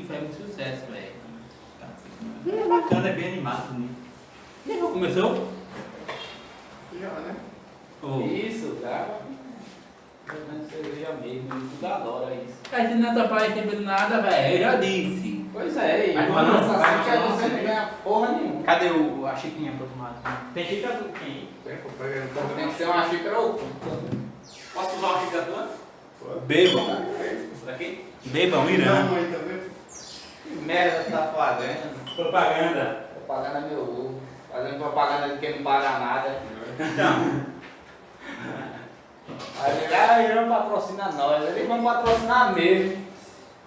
que faz muito sucesso, velho. É bacana, é bem animado, né? Começou? Já, né? Oh. Isso, cara. Bebendo cerveja mesmo, tudo adora isso. A gente não tá parecendo nada, velho. Eu já disse. Pois é, e não, você vai, que você não não. ganha porra nenhuma. Cadê o, a xicrinha pro tomate? Tem xícara do quem? Tem que pegar no Tem que ser uma xícara ou outra. Posso usar uma xícara tua? Bebam. Daqui? Bebam, Irã. Não, aí, tá? Que merda que tá fazendo? Propaganda. Propaganda meu ovo. Fazendo propaganda de quem não paga nada. Então, Aí ele, ah, ele não patrocina nós, eles vão patrocinar mesmo.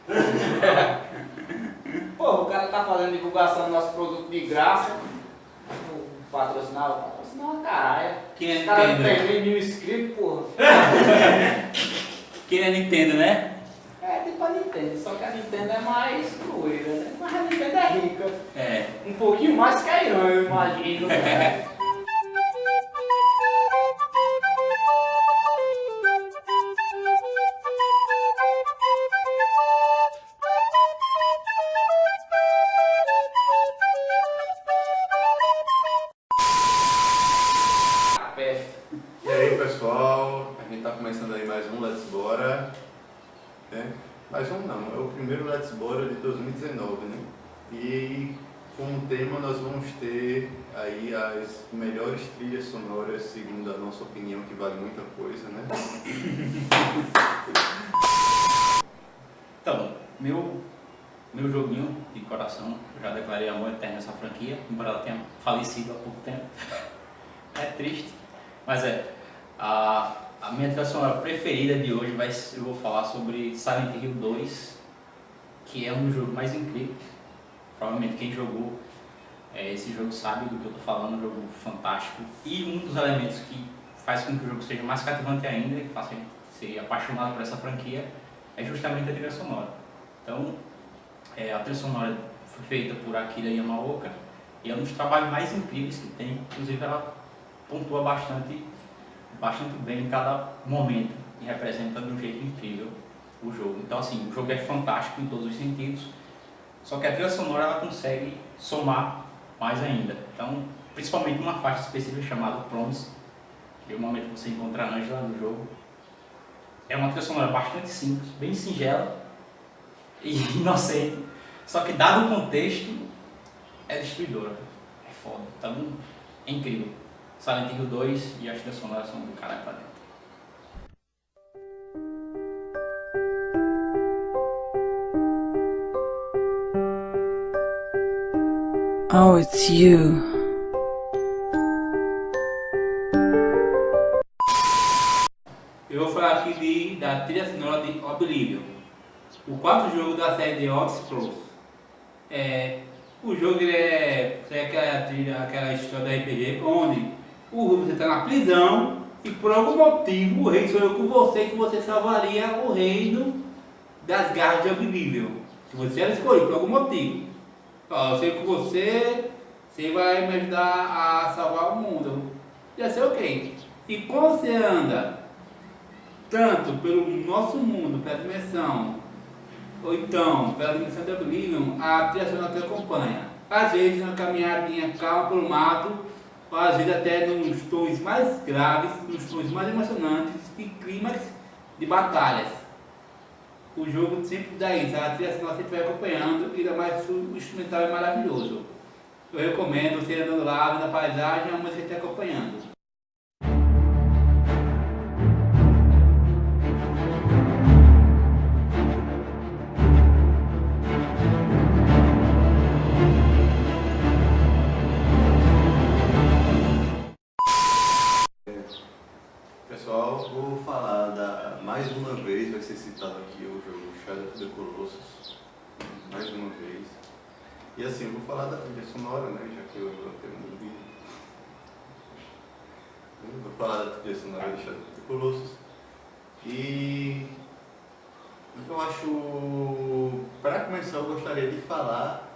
Pô, o cara tá fazendo divulgação do nosso produto de graça. Patrocinar, patrocinar uma caralho. Quem é Os caras não Nintendo? tem nem mil inscritos, porra. Quem é Nintendo, né? Nintendo, só que a Nintendo é mais crueira, né? Mas a Nintendo é rica. É. Um pouquinho mais que a Irã, eu imagino. né? Mais um não, é o primeiro Let's Bora de 2019, né? E como tema nós vamos ter aí as melhores trilhas sonoras, segundo a nossa opinião, que vale muita coisa, né? então, meu, meu joguinho de coração, já declarei amor eterno essa franquia, embora ela tenha falecido há pouco tempo. É triste, mas é. A, a minha trilha sonora preferida de hoje vai eu vou falar sobre Silent Hill 2, que é um dos jogos mais incríveis. Provavelmente quem jogou é, esse jogo sabe do que eu tô falando, um jogo fantástico. E um dos elementos que faz com que o jogo seja mais cativante ainda, que faça ser apaixonado por essa franquia, é justamente a trilha sonora. Então, é, a trilha sonora foi feita por Akira Yamaoka e é um dos trabalhos mais incríveis que tem, inclusive ela pontua bastante, bastante bem em cada momento e representa de um jeito incrível o jogo. Então assim, o jogo é fantástico em todos os sentidos, só que a trilha sonora ela consegue somar mais ainda. Então, principalmente uma faixa específica chamada Promise, que é o momento que você encontra a Angela no jogo. É uma trilha sonora bastante simples, bem singela e inocente, só que dado o contexto, é destruidora. É foda. Então, é incrível. Silent Hill 2 e as trilhas sonoras são do caralho pra dentro. Oh, it's you. Eu vou falar aqui de, da trilha sonora de Oblivion. O quarto jogo da série de Scrolls. É, o jogo ele é, é aquela trilha, aquela história da RPG onde o você está na prisão e por algum motivo o rei sonhou com você que você salvaria o reino das garras de Oblivion. Se você era escolhido por algum motivo. Ó, eu sei que você, você vai me ajudar a salvar o mundo. Já sei ok. E quando você anda tanto pelo nosso mundo, pela dimensão, ou então pela dimensão de Oblivion, a sonora te acompanha. Às vezes uma caminhadinha calma pelo mato, às vezes até nos tons mais graves, nos tons mais emocionantes e clímax de batalhas. O jogo sempre dá isso, a trilha sonora sempre vai acompanhando e mais o instrumental é maravilhoso. Eu recomendo você andando lá, vendo a paisagem, a música te acompanhando. Ser citado aqui o jogo Shadow of the Colossus, mais uma vez. E assim, eu vou falar da trilha sonora, né, já que eu, eu tenho um vídeo. Vou falar da trilha sonora de Shadow of the Colossus. E eu acho, para começar, eu gostaria de falar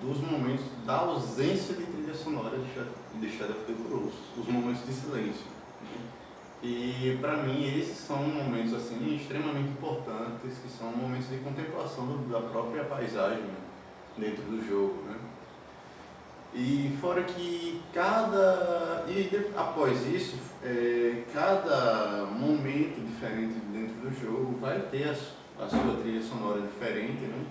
dos momentos da ausência de trilha sonora de Shadow of the Colossus, os momentos de silêncio. né? E para mim esses são momentos assim extremamente importantes, que são momentos de contemplação da própria paisagem dentro do jogo, né? E fora que cada e após isso, é, cada momento diferente dentro do jogo vai ter a, a sua trilha sonora diferente, né?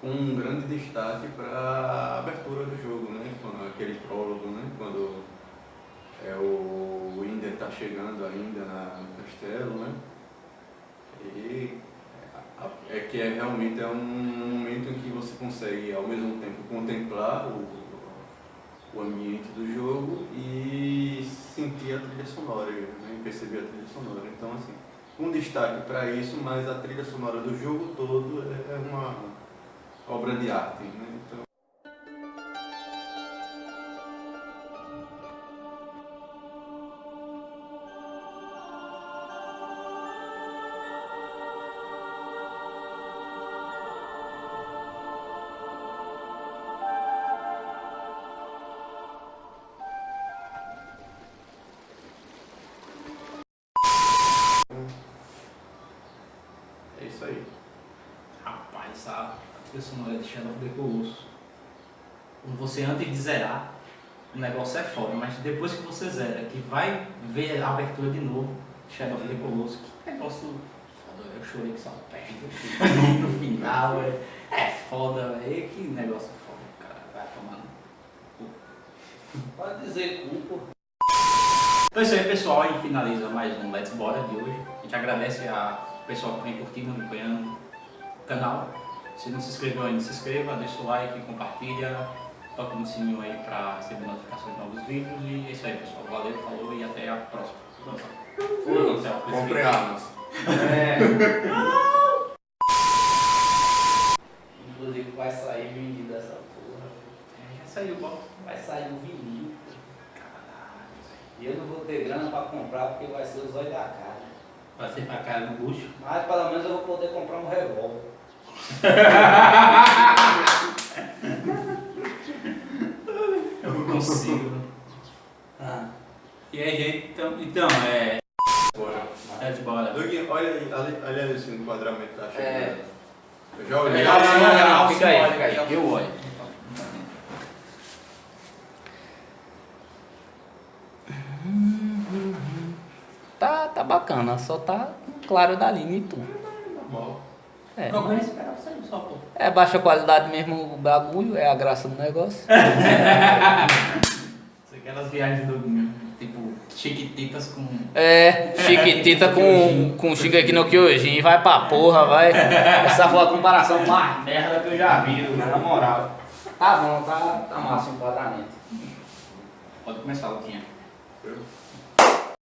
Com um grande destaque para a abertura do jogo, né? Quando, aquele prólogo, né? Quando é, o está chegando ainda na, no castelo, né? E é que é, realmente é um momento em que você consegue ao mesmo tempo contemplar o, o ambiente do jogo e sentir a trilha sonora, né? Perceber a trilha sonora. Então assim, um destaque para isso, mas a trilha sonora do jogo todo é uma obra de arte, né? Então, trilha sonora de Shadow of the Colossus. Quando você antes de zerar, o negócio é foda, mas depois que você zera, que vai ver a abertura de novo, Shadow of the Colossus, que negócio foda, eu chorei que só perto no final, é, é foda, velho, que negócio foda, cara, vai tomar no cu. Pode dizer culpa. Então é isso aí, pessoal. Gente finaliza mais um Let's Bora de hoje. A gente agradece a pessoal que vem curtindo, acompanhando o canal. Se não se inscreveu ainda, se inscreva, deixa o like, compartilha, toca no sininho aí para receber notificações de novos vídeos. E é isso aí, pessoal. Valeu, falou e até a próxima. Fui. Até o próximo Compre vídeo. armas. É. Inclusive vai sair vendido essa porra. É, Já saiu, bom. Vai sair um vinil. Caralho, E eu não vou ter grana pra comprar porque vai ser os olhos da cara. Pra ser pra cara do bucho. Mas pelo menos eu vou poder comprar um revólver. Eu não consigo. Ah. E aí, gente, então, então é. Bora. Let's Bora. Doug, olha aí, olha, olha aí esse enquadramento tá chegando. É. Eu já olhei. Legal, sim, Não, legal, fica sim, aí, olha fica aí. Eu olho. Tá, tá bacana, só tá claro da linha e tudo. Normal. É, mas- só, pô. é baixa qualidade mesmo o bagulho, é a graça do negócio. Aquelas viagens do tipo chiquititas com. É, chiquitita com, com Shingeki no Kyojin, vai pra porra, vai. Essa foi a comparação mais merda que eu já vi, na moral. Tá bom, tá, tá massa o enquadramento. Pode começar, Luquinha. Eu?